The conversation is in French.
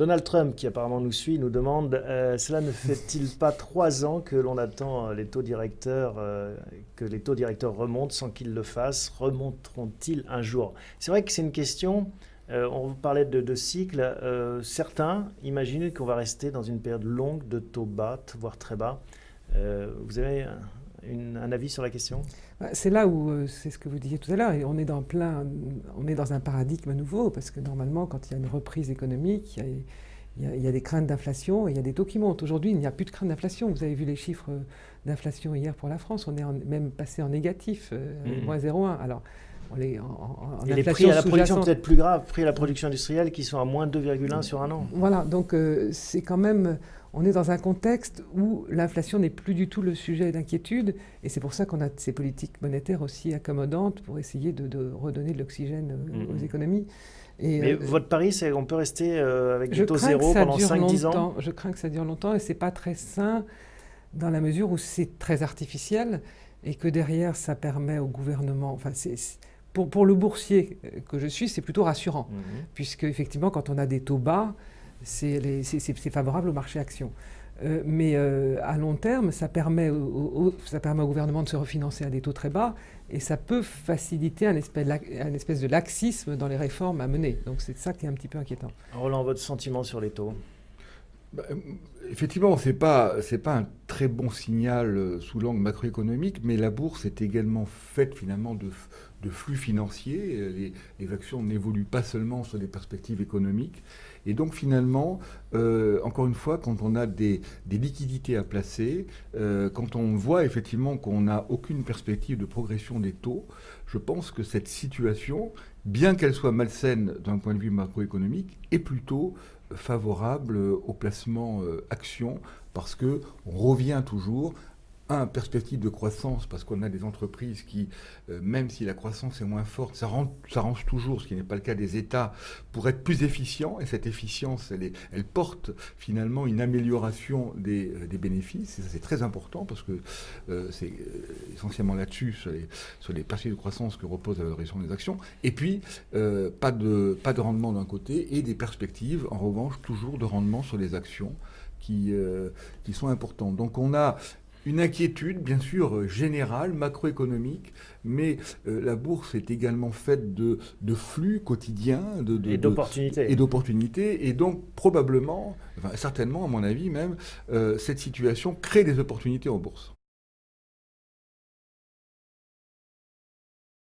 Donald Trump, qui apparemment nous suit, nous demande euh, Cela ne fait-il pas trois ans que l'on attend les taux directeurs, que les taux directeurs remontent sans qu'ils le fassent? Remonteront-ils un jour? C'est vrai que c'est une question. on parlait de, de cycle. certains imaginent qu'on va rester dans une période longue de taux bas, voire très bas. vous avez un avis sur la question? Bah, C'est là où, euh, c'est ce que vous disiez tout à l'heure, on est dans plein, on est dans un paradigme nouveau, parce que normalement, quand il y a une reprise économique, il y a, des craintes d'inflation et il y a des taux qui montent. Aujourd'hui, il n'y a plus de crainte d'inflation. Vous avez vu les chiffres d'inflation hier pour la France, on est même passé en négatif, euh, mmh. moins 0,1. Alors, en, et les prix à la production peut-être plus grave, prix à la production industrielle qui sont à moins 2,1 sur un an. Voilà, donc euh, c'est quand même on est dans un contexte où l'inflation n'est plus du tout le sujet d'inquiétude, et c'est pour ça qu'on a ces politiques monétaires aussi accommodantes pour essayer de, redonner de l'oxygène euh, mm-hmm. aux économies. Mais euh, votre pari, c'est qu'on peut rester euh, avec du taux zéro pendant 5-10 ans Je crains que ça dure longtemps, et c'est pas très sain dans la mesure où c'est très artificiel, et que derrière, ça permet au gouvernement... Enfin, pour, pour, le boursier que je suis, c'est plutôt rassurant, mm-hmm. puisque effectivement, quand on a des taux bas, c'est favorable au marché action. Euh, mais euh, à long terme, ça permet, au, ça permet au gouvernement de se refinancer à des taux très bas et ça peut faciliter un espèce, un espèce de laxisme dans les réformes à mener. Donc c'est ça qui est un petit peu inquiétant. Roland, votre sentiment sur les taux? Bah, effectivement, ce n'est pas, pas un très bon signal euh, sous l'angle macroéconomique, mais la bourse est également faite finalement de, de flux financiers. Les, les actions n'évoluent pas seulement sur des perspectives économiques. Et donc finalement, euh, encore une fois, quand on a des, des liquidités à placer, euh, quand on voit effectivement qu'on n'a aucune perspective de progression des taux, je pense que cette situation, bien qu'elle soit malsaine d'un point de vue macroéconomique, est plutôt favorable au placement euh, parce que on revient toujours un, perspective de croissance, parce qu'on a des entreprises qui, euh, même si la croissance est moins forte, ça s'arrange toujours, ce qui n'est pas le cas des États, pour être plus efficients. Et cette efficience, elle, elle porte finalement une amélioration des, euh, bénéfices. Et ça, c'est très important, parce que c'est essentiellement là-dessus, sur les, sur les perspectives de croissance que repose la valorisation des actions. Et puis, pas, de, pas de rendement d'un côté, et des perspectives, en revanche, toujours de rendement sur les actions qui, qui sont importantes. Donc on a une inquiétude, bien sûr, générale, macroéconomique, mais euh, la bourse est également faite de, flux quotidiens de, et d'opportunités. Et d'opportunités. Et donc, probablement, certainement, à mon avis même, euh, cette situation crée des opportunités en bourse.